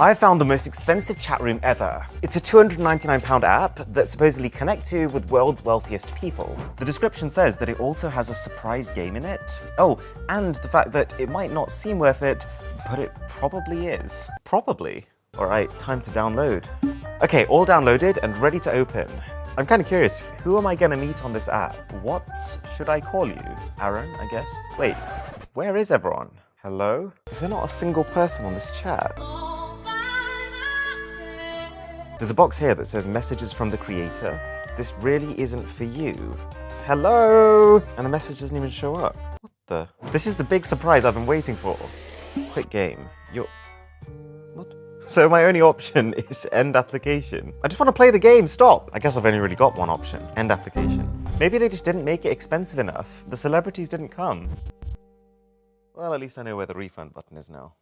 I found the most expensive chat room ever. It's a £299 app that supposedly connects you with world's wealthiest people. The description says that it also has a surprise game in it. Oh, and the fact that it might not seem worth it, but it probably is. Probably. All right, time to download. Okay, all downloaded and ready to open. I'm kind of curious, who am I gonna meet on this app? What should I call you? Aaron, I guess? Wait, where is everyone? Hello? Is there not a single person on this chat? There's a box here that says messages from the creator. This really isn't for you. Hello? And the message doesn't even show up. What the? This is the big surprise I've been waiting for. Quit game. You're... What? So my only option is end application. I just want to play the game, stop! I guess I've only really got one option. End application. Maybe they just didn't make it expensive enough. The celebrities didn't come. Well, at least I know where the refund button is now.